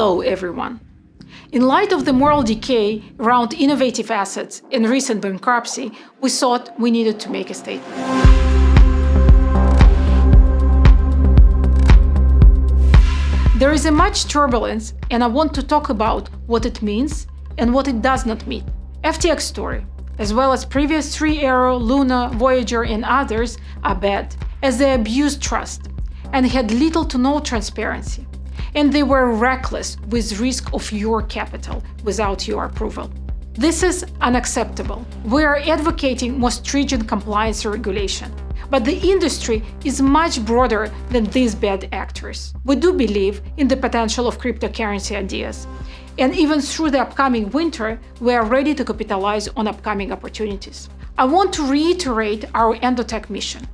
Hello, everyone. In light of the moral decay around innovative assets and recent bankruptcy, we thought we needed to make a statement. There is a much turbulence, and I want to talk about what it means and what it does not mean. FTX story, as well as previous Three Arrow, Luna, Voyager, and others, are bad, as they abused trust and had little to no transparency and they were reckless with risk of your capital without your approval. This is unacceptable. We are advocating more stringent compliance regulation. But the industry is much broader than these bad actors. We do believe in the potential of cryptocurrency ideas. And even through the upcoming winter, we are ready to capitalize on upcoming opportunities. I want to reiterate our Endotech mission.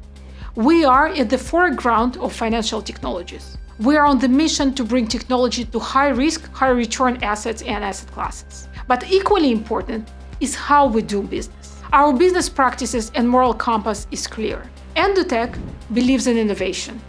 We are at the foreground of financial technologies. We are on the mission to bring technology to high-risk, high-return assets and asset classes. But equally important is how we do business. Our business practices and moral compass is clear. Endotech believes in innovation.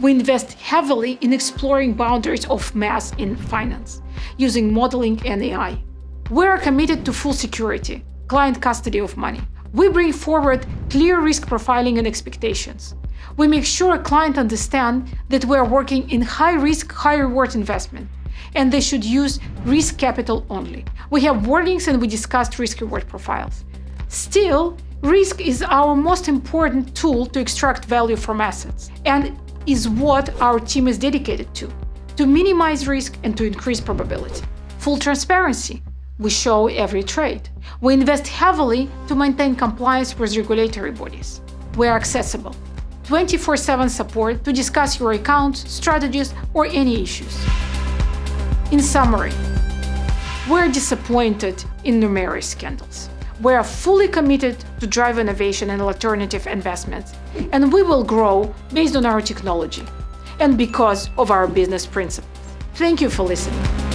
We invest heavily in exploring boundaries of math in finance, using modeling and AI. We are committed to full security, client custody of money. We bring forward clear risk profiling and expectations. We make sure a client understand that we are working in high-risk, high-reward investment, and they should use risk capital only. We have warnings and we discussed risk-reward profiles. Still, risk is our most important tool to extract value from assets and is what our team is dedicated to, to minimize risk and to increase probability. Full transparency. We show every trade. We invest heavily to maintain compliance with regulatory bodies. We are accessible. 24-7 support to discuss your accounts, strategies, or any issues. In summary, we're disappointed in numerous scandals. We are fully committed to drive innovation and alternative investments, and we will grow based on our technology and because of our business principles. Thank you for listening.